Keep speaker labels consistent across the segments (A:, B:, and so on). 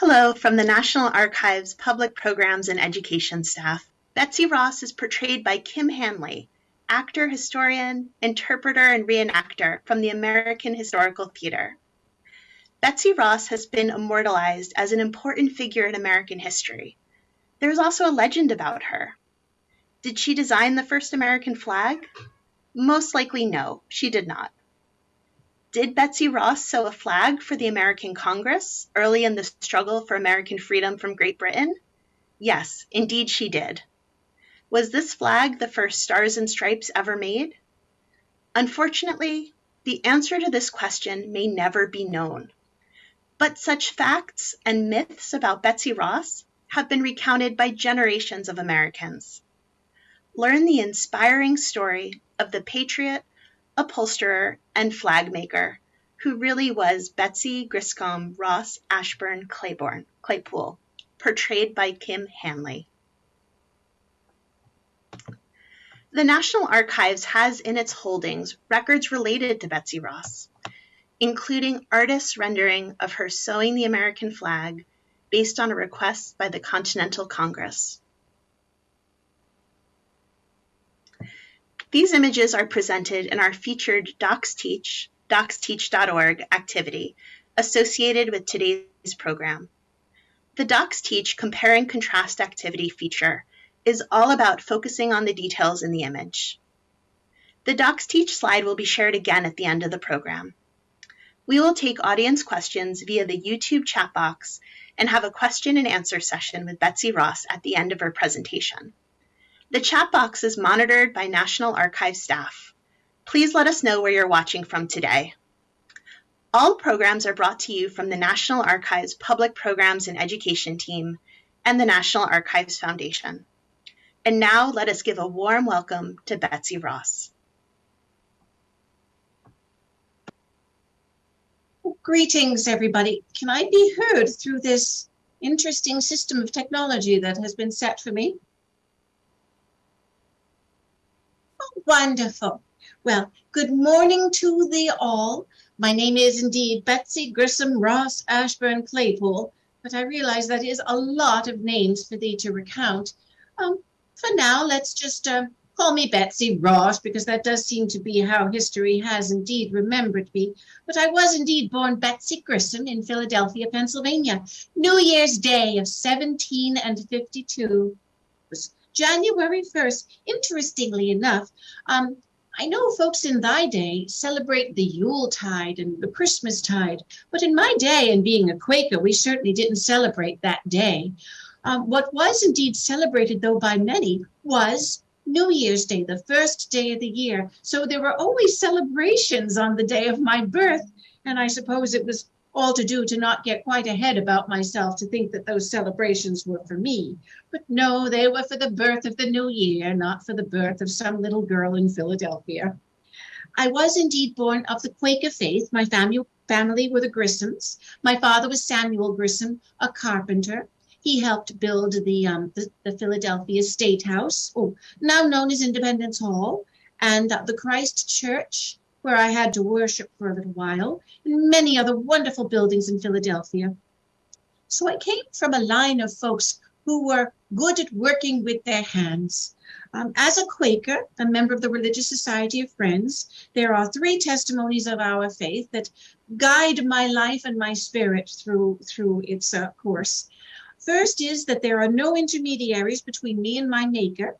A: Hello from the National Archives Public Programs and Education staff. Betsy Ross is portrayed by Kim Hanley, actor, historian, interpreter, and reenactor from the American Historical Theater. Betsy Ross has been immortalized as an important figure in American history. There's also a legend about her. Did she design the first American flag? Most likely no, she did not. Did Betsy Ross sew a flag for the American Congress early in the struggle for American freedom from Great Britain? Yes, indeed she did. Was this flag the first Stars and Stripes ever made? Unfortunately, the answer to this question may never be known. But such facts and myths about Betsy Ross have been recounted by generations of Americans. Learn the inspiring story of the patriot, upholsterer, and flag maker who really was Betsy Griscom Ross Ashburn Claiborne, Claypool, portrayed by Kim Hanley. The National Archives has in its holdings records related to Betsy Ross, including artists' rendering of her sewing the American flag based on a request by the Continental Congress. These images are presented in our featured DocsTeach, docsteach.org activity associated with today's program. The DocsTeach Compare and Contrast activity feature is all about focusing on the details in the image. The DocsTeach slide will be shared again at the end of the program. We will take audience questions via the YouTube chat box and have a question and answer session with Betsy Ross at the end of her presentation. The chat box is monitored by National Archives staff. Please let us know where you're watching from today. All programs are brought to you from the National Archives Public Programs and Education Team and the National Archives Foundation. And now let us give a warm welcome to Betsy Ross.
B: Greetings, everybody. Can I be heard through this interesting system of technology that has been set for me? Oh, wonderful. Well, good morning to thee all. My name is indeed Betsy Grissom Ross Ashburn Claypool, but I realize that is a lot of names for thee to recount. Um, for now, let's just uh, call me Betsy Ross, because that does seem to be how history has indeed remembered me. But I was indeed born Betsy Grissom in Philadelphia, Pennsylvania, New Year's Day of 17 and 52. Was January 1st. Interestingly enough, um, I know folks in thy day celebrate the Yule tide and the Christmas tide, but in my day, and being a Quaker, we certainly didn't celebrate that day. Um, what was indeed celebrated, though, by many was New Year's Day, the first day of the year. So there were always celebrations on the day of my birth. And I suppose it was all to do to not get quite ahead about myself to think that those celebrations were for me. But no, they were for the birth of the new year, not for the birth of some little girl in Philadelphia. I was indeed born of the Quaker faith. My family, family were the Grissoms. My father was Samuel Grissom, a carpenter. He helped build the, um, the, the, Philadelphia State House, oh, now known as Independence Hall, and uh, the Christ Church, where I had to worship for a little while, and many other wonderful buildings in Philadelphia. So I came from a line of folks who were good at working with their hands. Um, as a Quaker, a member of the Religious Society of Friends, there are three testimonies of our faith that guide my life and my spirit through, through its uh, course. First is that there are no intermediaries between me and my maker.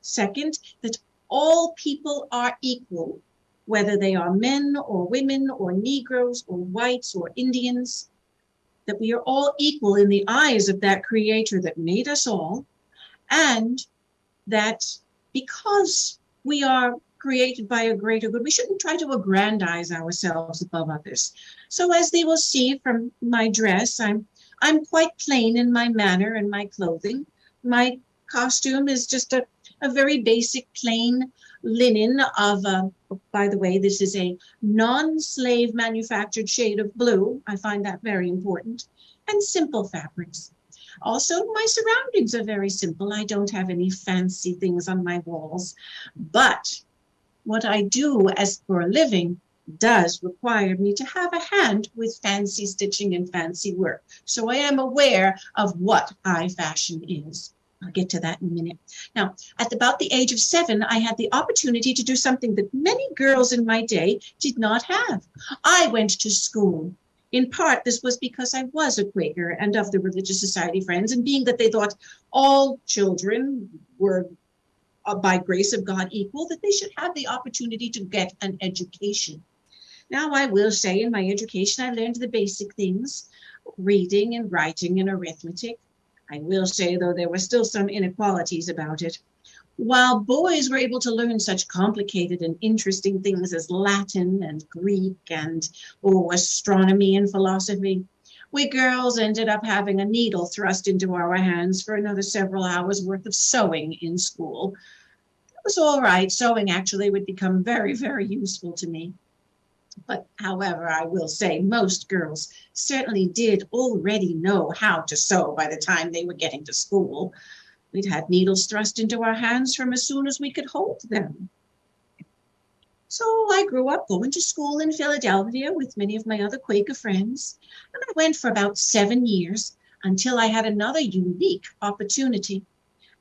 B: Second, that all people are equal, whether they are men or women or Negroes or whites or Indians, that we are all equal in the eyes of that creator that made us all, and that because we are created by a greater good, we shouldn't try to aggrandize ourselves above others. So as they will see from my dress, I'm I'm quite plain in my manner and my clothing. My costume is just a, a very basic plain linen of, uh, by the way, this is a non-slave manufactured shade of blue. I find that very important. And simple fabrics. Also, my surroundings are very simple. I don't have any fancy things on my walls. But what I do as for a living does require me to have a hand with fancy stitching and fancy work. So I am aware of what high fashion is. I'll get to that in a minute. Now, at about the age of seven, I had the opportunity to do something that many girls in my day did not have. I went to school. In part, this was because I was a Quaker and of the Religious Society Friends, and being that they thought all children were uh, by grace of God equal, that they should have the opportunity to get an education. Now, I will say in my education, I learned the basic things reading and writing and arithmetic. I will say, though, there were still some inequalities about it. While boys were able to learn such complicated and interesting things as Latin and Greek and oh, astronomy and philosophy, we girls ended up having a needle thrust into our hands for another several hours worth of sewing in school. It was all right. Sewing actually would become very, very useful to me. But however, I will say most girls certainly did already know how to sew by the time they were getting to school. We'd had needles thrust into our hands from as soon as we could hold them. So I grew up going to school in Philadelphia with many of my other Quaker friends, and I went for about seven years until I had another unique opportunity.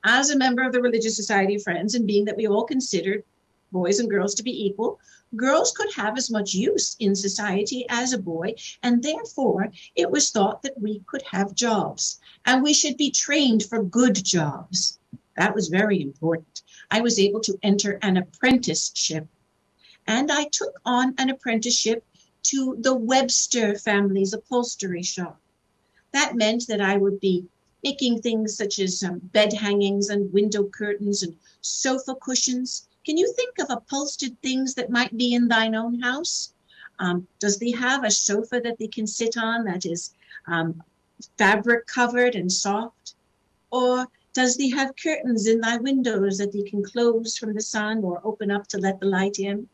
B: As a member of the Religious Society of Friends, and being that we all considered boys and girls to be equal, girls could have as much use in society as a boy, and therefore it was thought that we could have jobs and we should be trained for good jobs. That was very important. I was able to enter an apprenticeship, and I took on an apprenticeship to the Webster family's upholstery shop. That meant that I would be making things such as um, bed hangings and window curtains and sofa cushions can you think of upholstered things that might be in thine own house? Um, does thee have a sofa that thee can sit on that is um, fabric covered and soft? Or does thee have curtains in thy windows that thee can close from the sun or open up to let the light in?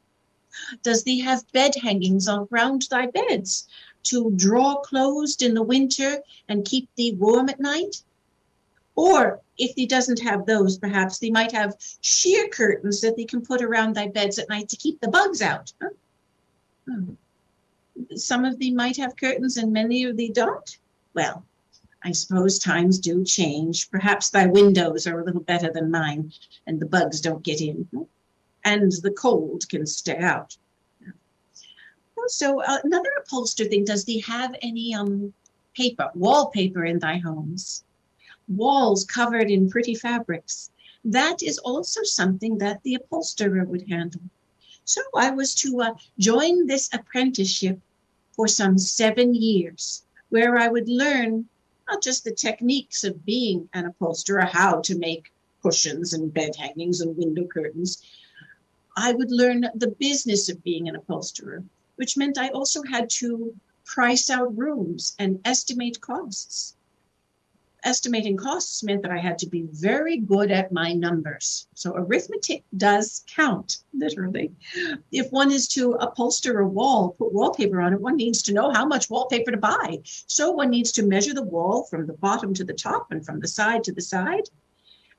B: Does thee have bed hangings around thy beds to draw closed in the winter and keep thee warm at night? Or if thee doesn't have those, perhaps thee might have sheer curtains that thee can put around thy beds at night to keep the bugs out. Huh? Hmm. Some of thee might have curtains and many of thee don't. Well, I suppose times do change. Perhaps thy windows are a little better than mine and the bugs don't get in. And the cold can stay out. So uh, another upholstered thing, does thee have any um paper, wallpaper in thy homes? Walls covered in pretty fabrics. That is also something that the upholsterer would handle. So I was to uh, join this apprenticeship for some seven years, where I would learn not just the techniques of being an upholsterer, how to make cushions and bed hangings and window curtains. I would learn the business of being an upholsterer, which meant I also had to price out rooms and estimate costs estimating costs meant that I had to be very good at my numbers. So arithmetic does count, literally. If one is to upholster a wall, put wallpaper on it, one needs to know how much wallpaper to buy. So one needs to measure the wall from the bottom to the top and from the side to the side,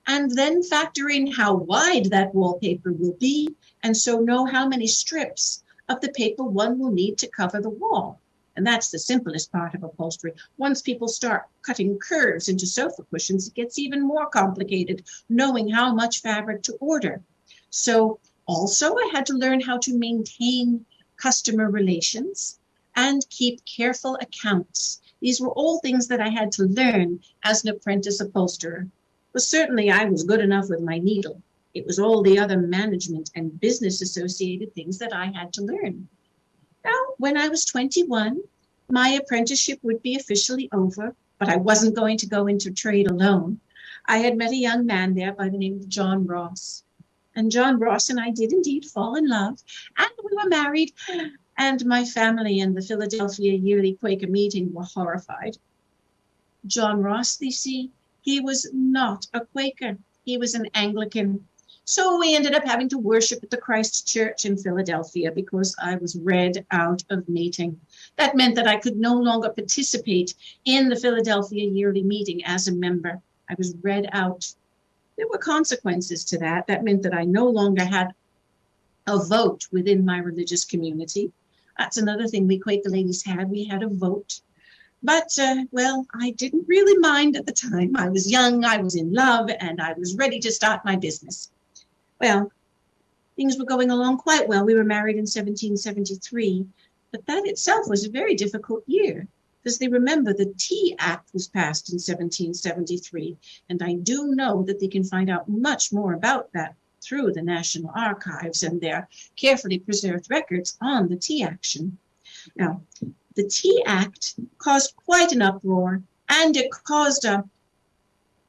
B: and then factor in how wide that wallpaper will be, and so know how many strips of the paper one will need to cover the wall. And that's the simplest part of upholstery. Once people start cutting curves into sofa cushions, it gets even more complicated, knowing how much fabric to order. So also I had to learn how to maintain customer relations and keep careful accounts. These were all things that I had to learn as an apprentice upholsterer. But certainly I was good enough with my needle. It was all the other management and business associated things that I had to learn. Now, when I was 21, my apprenticeship would be officially over, but I wasn't going to go into trade alone. I had met a young man there by the name of John Ross. And John Ross and I did indeed fall in love, and we were married. And my family and the Philadelphia Yearly Quaker Meeting were horrified. John Ross, you see, he was not a Quaker. He was an Anglican so we ended up having to worship at the Christ Church in Philadelphia because I was read out of meeting. That meant that I could no longer participate in the Philadelphia yearly meeting as a member. I was read out. There were consequences to that. That meant that I no longer had a vote within my religious community. That's another thing we Quaker ladies had. We had a vote. But, uh, well, I didn't really mind at the time. I was young, I was in love, and I was ready to start my business. Well, things were going along quite well. We were married in 1773, but that itself was a very difficult year because they remember the Tea Act was passed in 1773, and I do know that they can find out much more about that through the National Archives and their carefully preserved records on the tea action. Now, the Tea Act caused quite an uproar, and it caused a,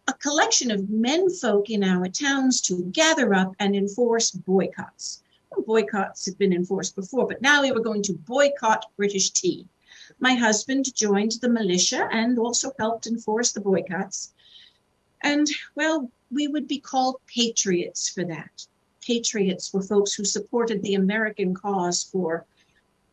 B: a collection of menfolk in our towns to gather up and enforce boycotts. Well, boycotts had been enforced before, but now we were going to boycott British tea. My husband joined the militia and also helped enforce the boycotts. And, well, we would be called patriots for that. Patriots were folks who supported the American cause for,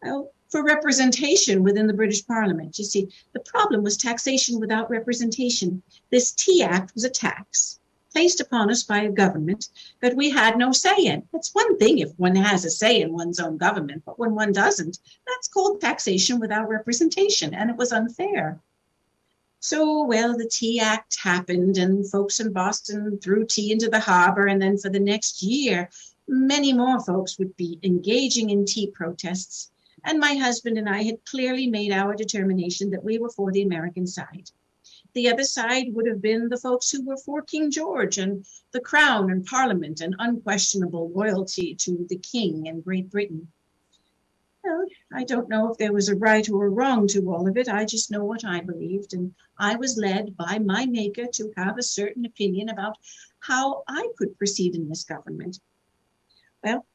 B: well, for representation within the British Parliament. You see, the problem was taxation without representation. This Tea Act was a tax placed upon us by a government that we had no say in. It's one thing if one has a say in one's own government, but when one doesn't, that's called taxation without representation, and it was unfair. So, well, the Tea Act happened, and folks in Boston threw tea into the harbor. And then for the next year, many more folks would be engaging in tea protests. And my husband and I had clearly made our determination that we were for the American side. The other side would have been the folks who were for King George and the crown and parliament and unquestionable loyalty to the king and Great Britain. Well, I don't know if there was a right or a wrong to all of it. I just know what I believed. And I was led by my maker to have a certain opinion about how I could proceed in this government. Well,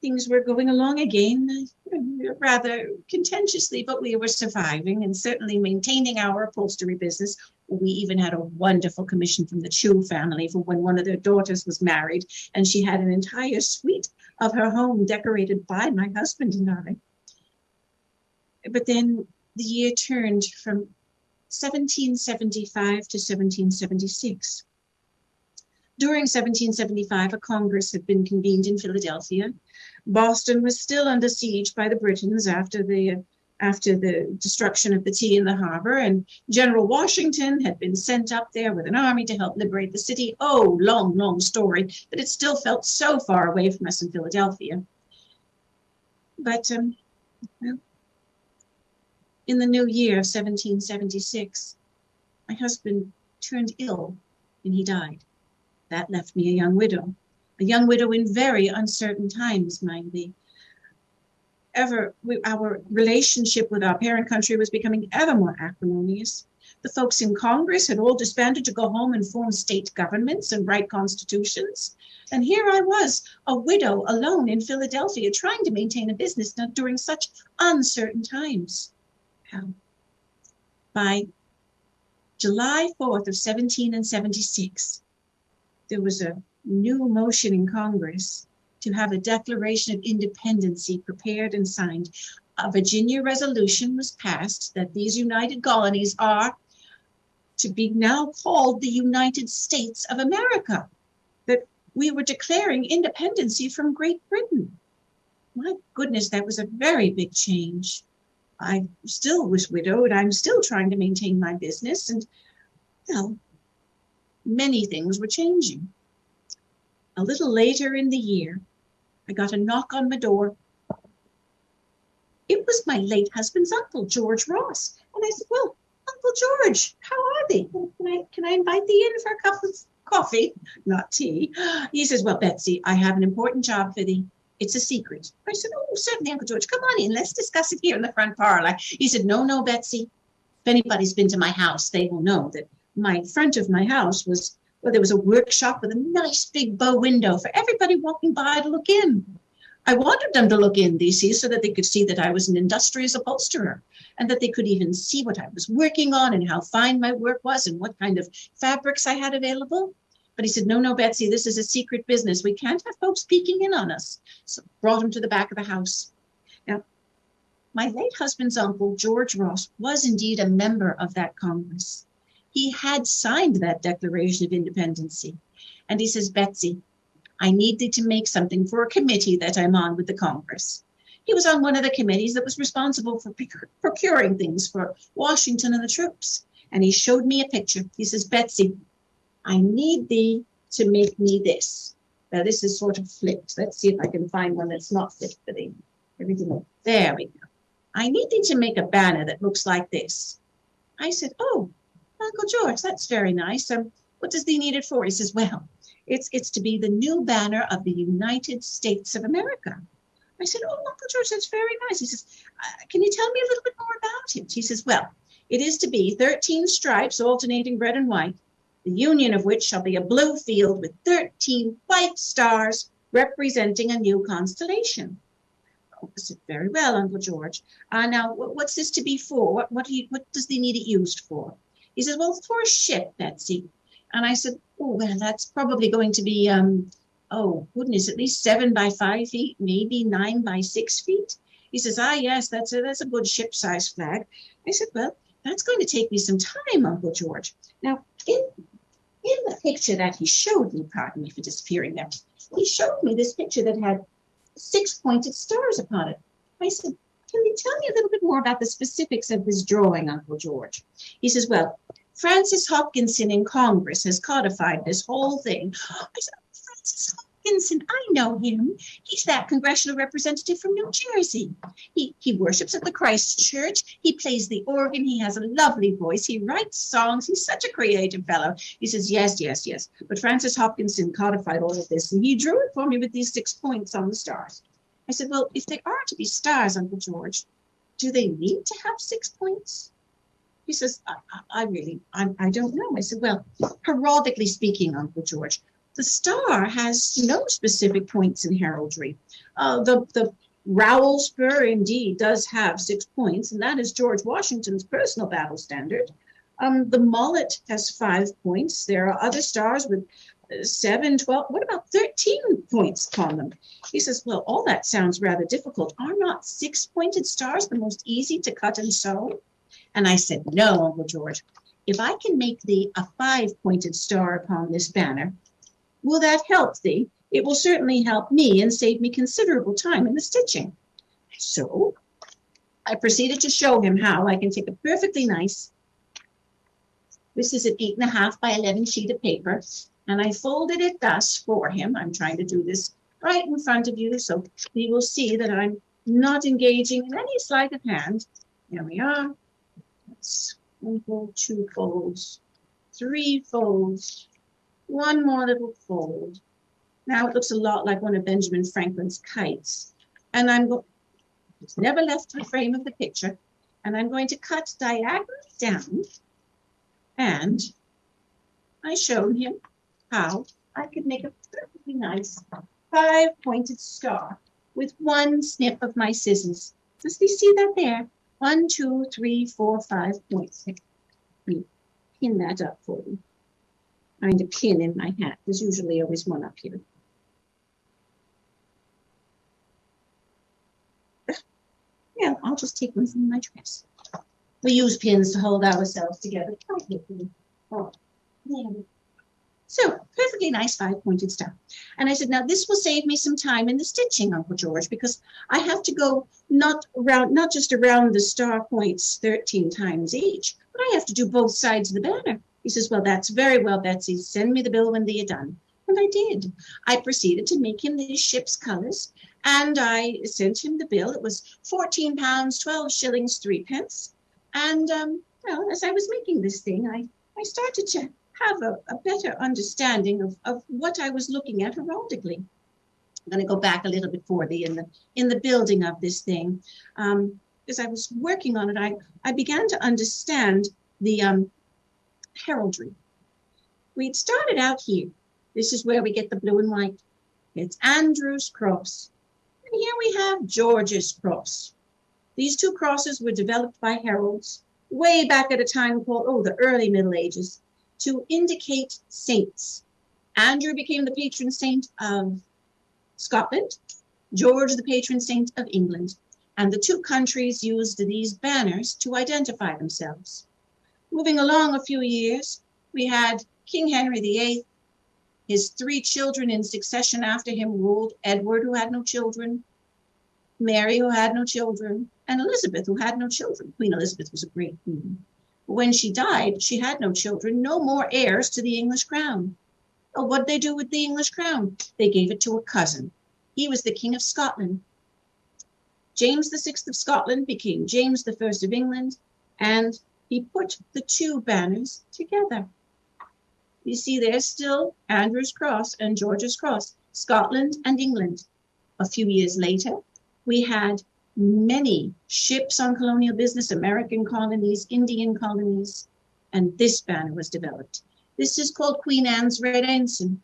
B: things were going along again, rather contentiously, but we were surviving and certainly maintaining our upholstery business. We even had a wonderful commission from the Chew family for when one of their daughters was married, and she had an entire suite of her home decorated by my husband and I. But then the year turned from 1775 to 1776. During 1775, a Congress had been convened in Philadelphia. Boston was still under siege by the Britons after the after the destruction of the tea in the harbor, and General Washington had been sent up there with an army to help liberate the city. Oh, long, long story, but it still felt so far away from us in Philadelphia. But um, well, in the new year of 1776, my husband turned ill and he died. That left me a young widow, a young widow in very uncertain times, mind me ever our relationship with our parent country was becoming ever more acrimonious. The folks in Congress had all disbanded to go home and form state governments and write constitutions. And here I was, a widow alone in Philadelphia, trying to maintain a business during such uncertain times. By July 4th of 1776, there was a new motion in Congress to have a Declaration of Independence prepared and signed. A Virginia resolution was passed that these United Colonies are to be now called the United States of America, that we were declaring independency from Great Britain. My goodness, that was a very big change. I still was widowed. I'm still trying to maintain my business, and well, many things were changing. A little later in the year, I got a knock on my door. It was my late husband's uncle, George Ross. And I said, Well, Uncle George, how are they? Can I, can I invite thee in for a cup of coffee, not tea? He says, Well, Betsy, I have an important job for thee. It's a secret. I said, Oh, certainly, Uncle George. Come on in. Let's discuss it here in the front parlor. He said, No, no, Betsy. If anybody's been to my house, they will know that my front of my house was where there was a workshop with a nice big bow window for everybody walking by to look in. I wanted them to look in, they see, so that they could see that I was an industrious upholsterer and that they could even see what I was working on and how fine my work was and what kind of fabrics I had available. But he said, No, no, Betsy, this is a secret business. We can't have folks peeking in on us. So brought him to the back of the house. Now, my late husband's uncle, George Ross, was indeed a member of that Congress he had signed that Declaration of Independency. And he says, Betsy, I need thee to make something for a committee that I'm on with the Congress. He was on one of the committees that was responsible for procuring things for Washington and the troops. And he showed me a picture. He says, Betsy, I need thee to make me this. Now this is sort of flipped. Let's see if I can find one that's not flipped for everything. There we go. I need thee to make a banner that looks like this. I said, Oh, Uncle George, that's very nice. Um, what does thee need it for? He says, Well, it's it's to be the new banner of the United States of America. I said, Oh, Uncle George, that's very nice. He says, uh, Can you tell me a little bit more about it? He says, Well, it is to be 13 stripes alternating red and white, the union of which shall be a blue field with 13 white stars representing a new constellation. I said, very well, Uncle George. Uh, now, what's this to be for? What, what, you, what does they need it used for? He says, well, for a ship, Betsy. And I said, oh, well, that's probably going to be, um, oh, goodness, at least seven by five feet, maybe nine by six feet. He says, ah, yes, that's a, that's a good ship size flag. I said, well, that's going to take me some time, Uncle George. Now, in, in the picture that he showed me, pardon me for disappearing there, he showed me this picture that had six pointed stars upon it. I said, Can you tell me a little bit more about the specifics of this drawing, Uncle George? He says, Well, Francis Hopkinson in Congress has codified this whole thing. I said, Francis Hopkinson, I know him. He's that congressional representative from New Jersey. He, he worships at the Christ Church. He plays the organ. He has a lovely voice. He writes songs. He's such a creative fellow. He says, Yes, yes, yes. But Francis Hopkinson codified all of this and he drew it for me with these six points on the stars. I said, Well, if they are to be stars, Uncle George, do they need to have six points? He says, I, I really, I, I don't know. I said, Well, heraldically speaking, Uncle George, the star has no specific points in heraldry. Uh, the, the rowel spur indeed does have six points, and that is George Washington's personal battle standard. Um, the mullet has five points. There are other stars with seven, 12, what about 13 points upon them? He says, well, all that sounds rather difficult. Are not six pointed stars the most easy to cut and sew? And I said, no, Uncle George. If I can make thee a five pointed star upon this banner, Will that help thee? It will certainly help me and save me considerable time in the stitching. So I proceeded to show him how I can take a perfectly nice, this is an eight and a half by 11 sheet of paper, and I folded it thus for him. I'm trying to do this right in front of you so he will see that I'm not engaging in any sleight of hand. Here we are. Fold, two folds, three folds, one more little fold. Now it looks a lot like one of Benjamin Franklin's kites. And I'm going, it's never left the frame of the picture. And I'm going to cut diagonally down. And I showed him how I could make a perfectly nice five pointed star with one snip of my scissors. Does you see that there? One, two, three, four, five points. Pin that up for you a pin in my hat. There's usually always one up here. Yeah, I'll just take one from my dress. We use pins to hold ourselves together. Oh, so, perfectly nice five-pointed star. And I said, now this will save me some time in the stitching, Uncle George, because I have to go not around, not just around the star points 13 times each, but I have to do both sides of the banner. He says, Well, that's very well, Betsy. Send me the bill when they're done. And I did. I proceeded to make him these ship's colors, and I sent him the bill. It was 14 pounds, 12 shillings, three pence. And, um, well, as I was making this thing, I, I started to have a, a better understanding of, of what I was looking at heraldically. I'm going to go back a little bit for the in the in the building of this thing. Um, as I was working on it, I, I began to understand the um, heraldry. We'd started out here. This is where we get the blue and white. It's Andrew's cross. And here we have George's cross. These two crosses were developed by heralds way back at a time called, oh, the early Middle Ages, to indicate saints. Andrew became the patron saint of Scotland, George the patron saint of England, and the two countries used these banners to identify themselves. Moving along a few years, we had King Henry VIII. His three children in succession after him ruled Edward, who had no children. Mary, who had no children, and Elizabeth, who had no children. Queen Elizabeth was a great queen. When she died, she had no children, no more heirs to the English crown. Well, what did they do with the English crown? They gave it to a cousin. He was the King of Scotland. James VI of Scotland became James I of England, and he put the two banners together. You see, there's still Andrew's Cross and George's Cross, Scotland and England. A few years later, we had many ships on colonial business, American colonies, Indian colonies, and this banner was developed. This is called Queen Anne's Red Ensign.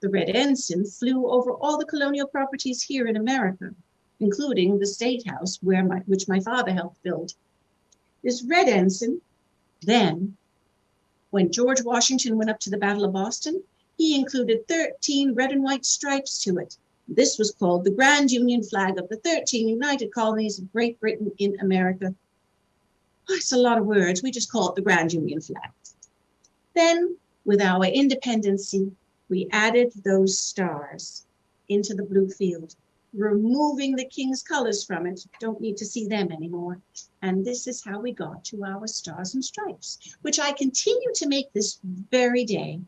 B: The Red Ensign flew over all the colonial properties here in America, including the State House, where my, which my father helped build. This Red Ensign, then, when George Washington went up to the Battle of Boston, he included 13 red and white stripes to it this was called the Grand Union flag of the 13 United Colonies of Great Britain in America. Oh, it's a lot of words. We just call it the Grand Union flag. Then, with our independency, we added those stars into the blue field, removing the king's colors from it. Don't need to see them anymore. And this is how we got to our stars and stripes, which I continue to make this very day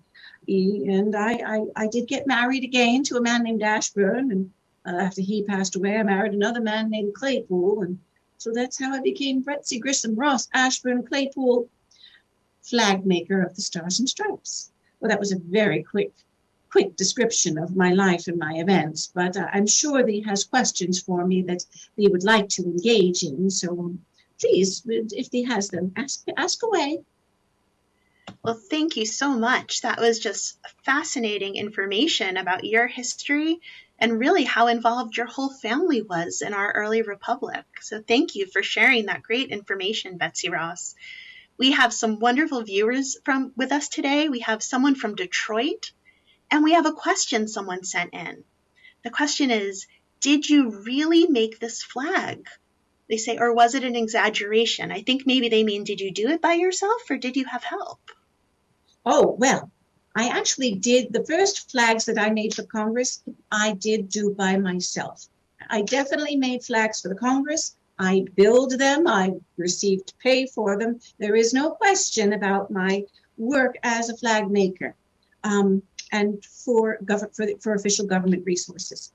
B: and I, I, I did get married again to a man named Ashburn. And uh, after he passed away, I married another man named Claypool. And so that's how I became Betsy Grissom Ross Ashburn Claypool, flag maker of the Stars and Stripes. Well, that was a very quick, quick description of my life and my events, but uh, I'm sure that he has questions for me that he would like to engage in. So um, please, if he has them, ask, ask away.
A: Well, thank you so much. That was just fascinating information about your history and really how involved your whole family was in our early republic. So, thank you for sharing that great information, Betsy Ross. We have some wonderful viewers from with us today. We have someone from Detroit, and we have a question someone sent in. The question is, did you really make this flag? They say, or was it an exaggeration? I think maybe they mean, did you do it by yourself or did you have help?
B: Oh, well, I actually did the first flags that I made for Congress, I did do by myself. I definitely made flags for the Congress. I build them, I received pay for them. There is no question about my work as a flag maker um, and for, for, for official government resources.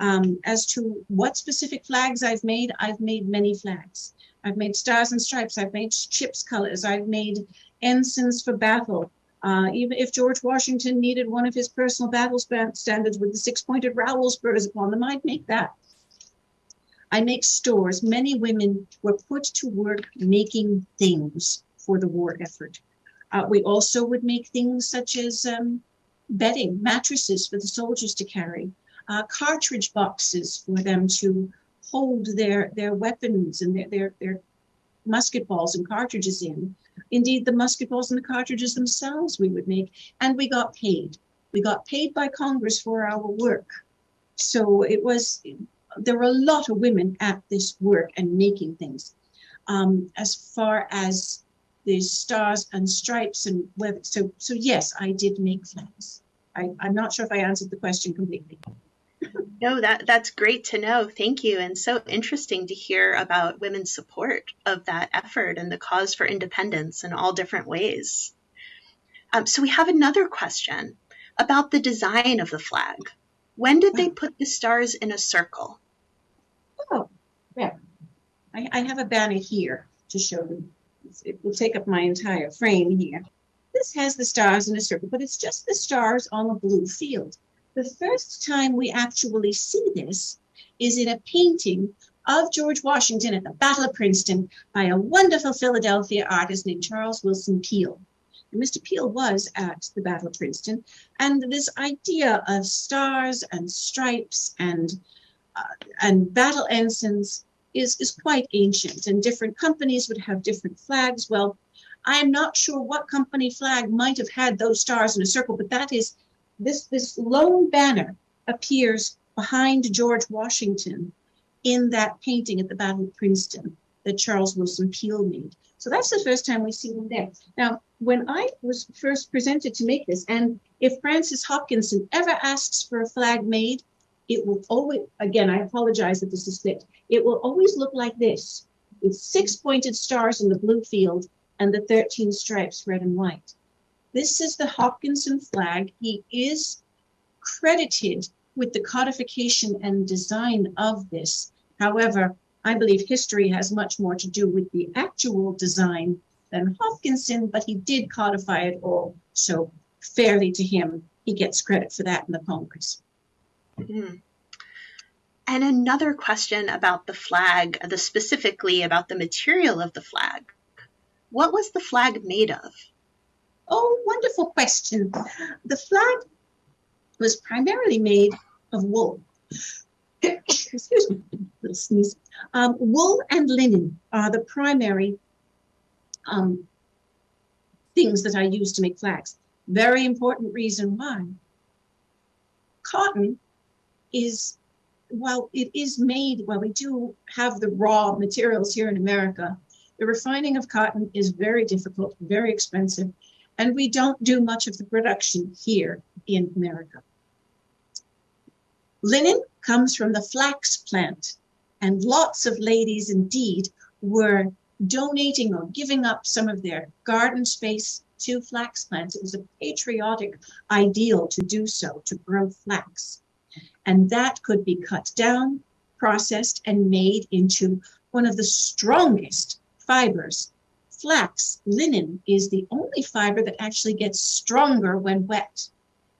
B: Um, as to what specific flags I've made, I've made many flags. I've made stars and stripes, I've made ships colors, I've made ensigns for battle, uh, even if George Washington needed one of his personal battle standards with the six-pointed rowel spurs upon them, I'd make that. I make stores. Many women were put to work making things for the war effort. Uh, we also would make things such as um, bedding, mattresses for the soldiers to carry, uh, cartridge boxes for them to hold their, their weapons and their, their, their musket balls and cartridges in. Indeed, the musket balls and the cartridges themselves we would make, and we got paid. We got paid by Congress for our work. So it was, there were a lot of women at this work and making things. Um, as far as the stars and stripes and whether, so, so yes, I did make flags. I, I'm not sure if I answered the question completely.
A: No, that that's great to know. Thank you, and so interesting to hear about women's support of that effort and the cause for independence in all different ways. Um, so we have another question about the design of the flag. When did they put the stars in a circle?
B: Oh, yeah. I, I have a banner here to show them. It will take up my entire frame here. This has the stars in a circle, but it's just the stars on a blue field. The first time we actually see this is in a painting of George Washington at the Battle of Princeton by a wonderful Philadelphia artist named Charles Willson Peale. And Mr. Peale was at the Battle of Princeton, and this idea of stars and stripes and uh, and battle ensigns is, is quite ancient, and different companies would have different flags. Well, I am not sure what company flag might have had those stars in a circle, but that is this this lone banner appears behind George Washington in that painting at the Battle of Princeton that Charles Willson Peale made. So that's the first time we see him there. Now, when I was first presented to make this, and if Francis Hopkinson ever asks for a flag made, it will always, again, I apologize that this is split. It will always look like this with six pointed stars in the blue field and the 13 stripes, red and white. This is the Hopkinson flag. He is credited with the codification and design of this. However, I believe history has much more to do with the actual design than Hopkinson, but he did codify it all. So fairly to him, he gets credit for that in the Congress.
A: Mm. And another question about the flag, the specifically about the material of the flag. What was the flag made of?
B: Oh, wonderful question. The flag was primarily made of wool. Excuse me, little sneeze. Um, wool and linen are the primary um, things that I use to make flags. Very important reason why. Cotton is, while it is made, while we do have the raw materials here in America, the refining of cotton is very difficult, very expensive, and we don't do much of the production here in America. Linen comes from the flax plant, and lots of ladies indeed were donating or giving up some of their garden space to flax plants. It was a patriotic ideal to do so, to grow flax. And that could be cut down, processed, and made into one of the strongest fibers. Flax, linen, is the only fiber that actually gets stronger when wet.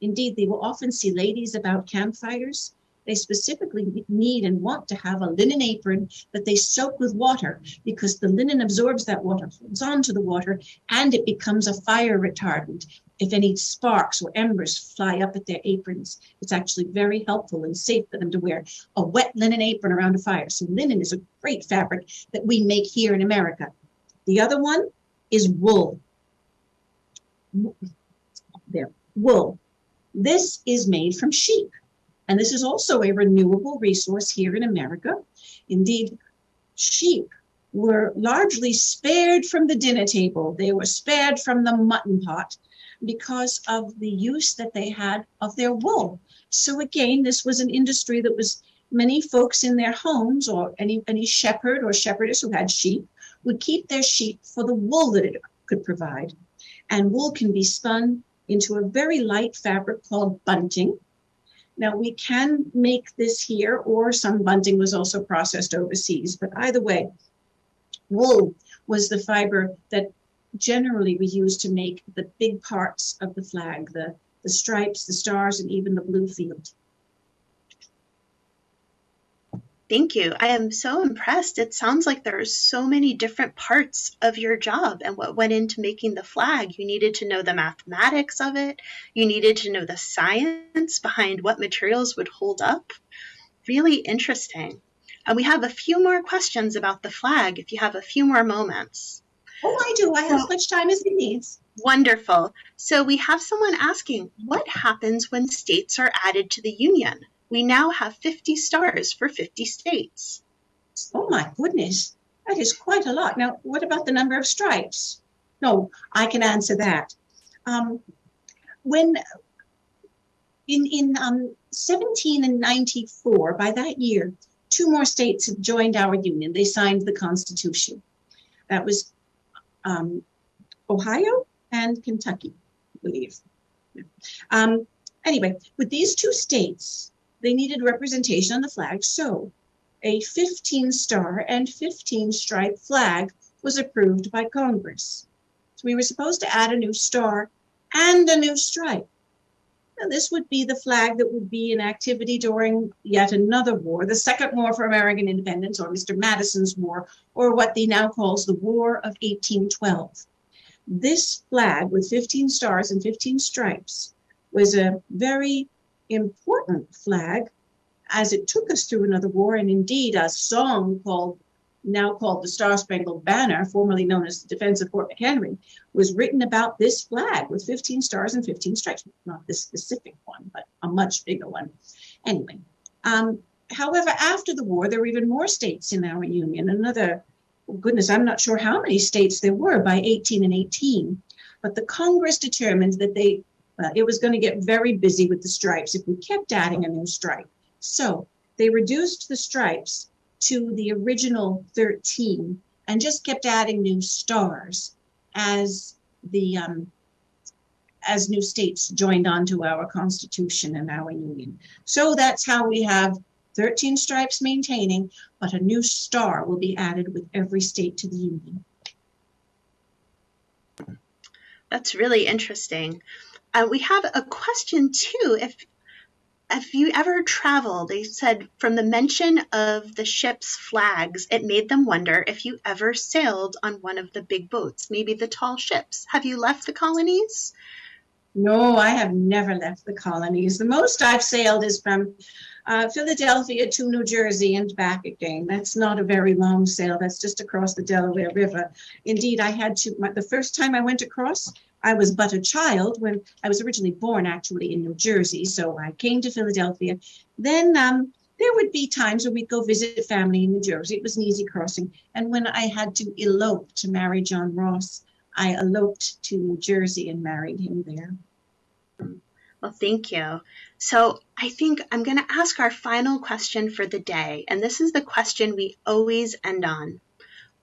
B: Indeed, they will often see ladies about campfires. They specifically need and want to have a linen apron that they soak with water because the linen absorbs that water, holds onto the water, and it becomes a fire retardant. If any sparks or embers fly up at their aprons, it's actually very helpful and safe for them to wear a wet linen apron around a fire. So, linen is a great fabric that we make here in America. The other one is wool. There, wool. This is made from sheep. And this is also a renewable resource here in America. Indeed, sheep were largely spared from the dinner table. They were spared from the mutton pot because of the use that they had of their wool. So again, this was an industry that was many folks in their homes or any, any shepherd or shepherdess who had sheep would keep their sheep for the wool that it could provide. And wool can be spun into a very light fabric called bunting. Now we can make this here, or some bunting was also processed overseas, but either way, wool was the fiber that generally we use to make the big parts of the flag, the, the stripes, the stars, and even the blue field.
A: Thank you. I am so impressed. It sounds like there are so many different parts of your job and what went into making the flag. You needed to know the mathematics of it, you needed to know the science behind what materials would hold up. Really interesting. And we have a few more questions about the flag if you have a few more moments.
B: Oh, I do. I have as much time as he needs.
A: Wonderful. So we have someone asking, what happens when states are added to the Union? We now have 50 stars for 50 states.
B: Oh my goodness, that is quite a lot. Now, what about the number of stripes? No, I can answer that. Um, when in in um, 1794, by that year, two more states had joined our union. They signed the Constitution. That was um, Ohio and Kentucky, I believe. Um, anyway, with these two states, they needed representation on the flag, so a 15 star and 15 stripe flag was approved by Congress. So we were supposed to add a new star and a new stripe. And this would be the flag that would be in activity during yet another war, the Second War for American Independence, or Mr. Madison's War, or what he now calls the War of 1812. This flag with 15 stars and 15 stripes was a very important flag as it took us through another war. And indeed, a song called now called the Star Spangled Banner, formerly known as the Defense of Fort McHenry, was written about this flag with 15 stars and 15 stripes. Not this specific one, but a much bigger one. Anyway, um, however, after the war, there were even more states in our union. Another, goodness, I'm not sure how many states there were by 18 and 18. But the Congress determined that they uh, it was going to get very busy with the stripes if we kept adding a new stripe. So they reduced the stripes to the original 13 and just kept adding new stars as the um, as new states joined onto our constitution and our union. So that's how we have 13 stripes maintaining, but a new star will be added with every state to the union.
A: That's really interesting. Uh, we have a question too. If if you ever traveled, they said from the mention of the ship's flags, it made them wonder if you ever sailed on one of the big boats, maybe the tall ships. Have you left the colonies?
B: No, I have never left the colonies. The most I've sailed is from uh, Philadelphia to New Jersey and back again. That's not a very long sail. That's just across the Delaware River. Indeed, I had to, my, the first time I went across, I was but a child when I was originally born actually in New Jersey. So I came to Philadelphia. Then um, there would be times where we'd go visit family in New Jersey. It was an easy crossing. And when I had to elope to marry John Ross, I eloped to New Jersey and married him there.
A: Well, thank you. So I think I'm going to ask our final question for the day. And this is the question we always end on.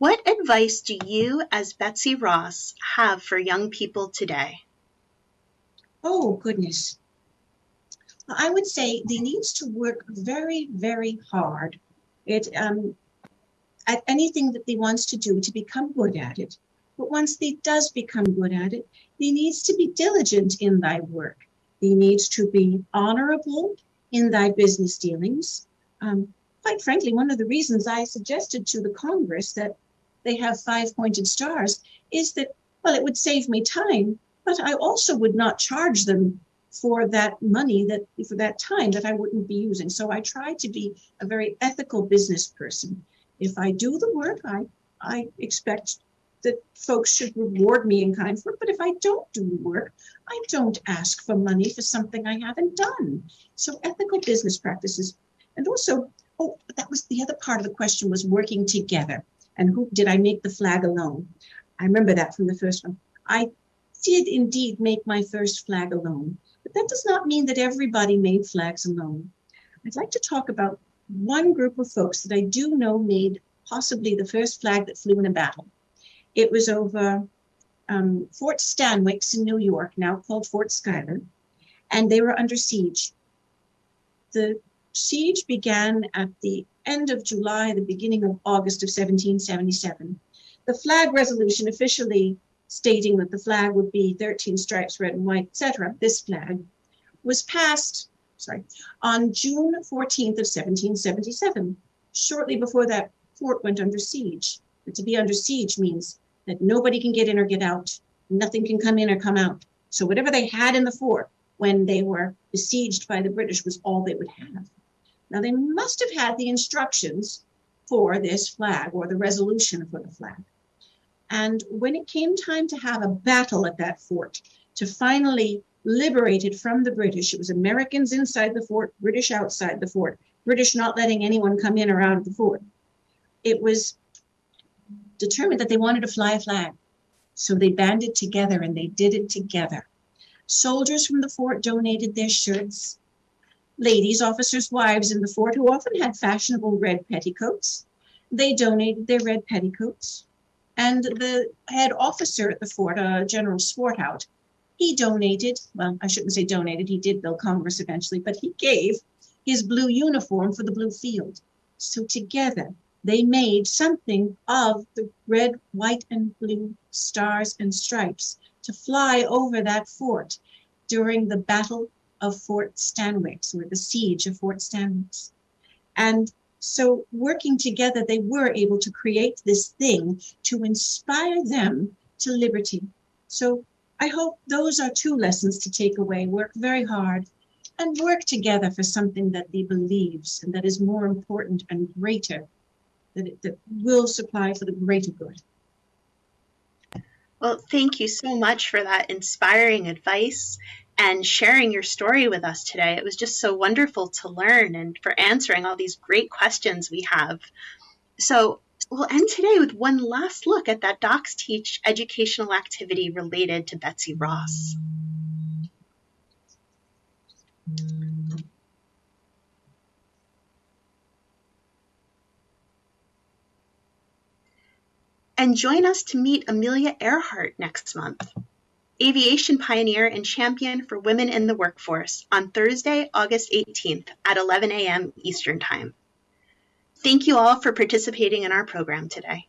A: What advice do you, as Betsy Ross, have for young people today?
B: Oh, goodness. I would say they needs to work very, very hard it, um, at anything that they wants to do to become good at it. But once they does become good at it, they needs to be diligent in thy work. They needs to be honorable in thy business dealings. Um, quite frankly, one of the reasons I suggested to the Congress that they have five pointed stars is that, well, it would save me time, but I also would not charge them for that money that for that time that I wouldn't be using. So I try to be a very ethical business person. If I do the work, I I expect that folks should reward me in kind for it. But if I don't do the work, I don't ask for money for something I haven't done. So ethical business practices, and also, oh, that was the other part of the question was working together and who did I make the flag alone? I remember that from the first one. I did indeed make my first flag alone, but that does not mean that everybody made flags alone. I'd like to talk about one group of folks that I do know made possibly the first flag that flew in a battle. It was over um, Fort Stanwix in New York, now called Fort Schuyler, and they were under siege. The siege began at the end of July, the beginning of August of 1777. The flag resolution officially stating that the flag would be 13 stripes, red and white, etc., this flag, was passed, sorry, on June 14th of 1777, shortly before that fort went under siege. But to be under siege means that nobody can get in or get out, nothing can come in or come out. So whatever they had in the fort when they were besieged by the British was all they would have. Now, they must have had the instructions for this flag or the resolution for the flag. And when it came time to have a battle at that fort to finally liberate it from the British, it was Americans inside the fort, British outside the fort, British not letting anyone come in or out of the fort. It was determined that they wanted to fly a flag. So they banded together and they did it together. Soldiers from the fort donated their shirts, ladies, officers' wives in the fort who often had fashionable red petticoats. They donated their red petticoats. And the head officer at the fort, uh, General Swarthout, he donated, well, I shouldn't say donated, he did build Congress eventually, but he gave his blue uniform for the blue field. So together they made something of the red, white, and blue stars and stripes to fly over that fort during the Battle of Fort Stanwix or the siege of Fort Stanwix. And so, working together, they were able to create this thing to inspire them to liberty. So, I hope those are two lessons to take away. Work very hard and work together for something that they believes and that is more important and greater, that, it, that will supply for the greater good.
A: Well, thank you so much for that inspiring advice and sharing your story with us today. It was just so wonderful to learn and for answering all these great questions we have. So, we'll end today with one last look at that DocsTeach educational activity related to Betsy Ross. And join us to meet Amelia Earhart next month aviation pioneer and champion for women in the workforce on Thursday, August 18th at 11 a.m. Eastern Time. Thank you all for participating in our program today.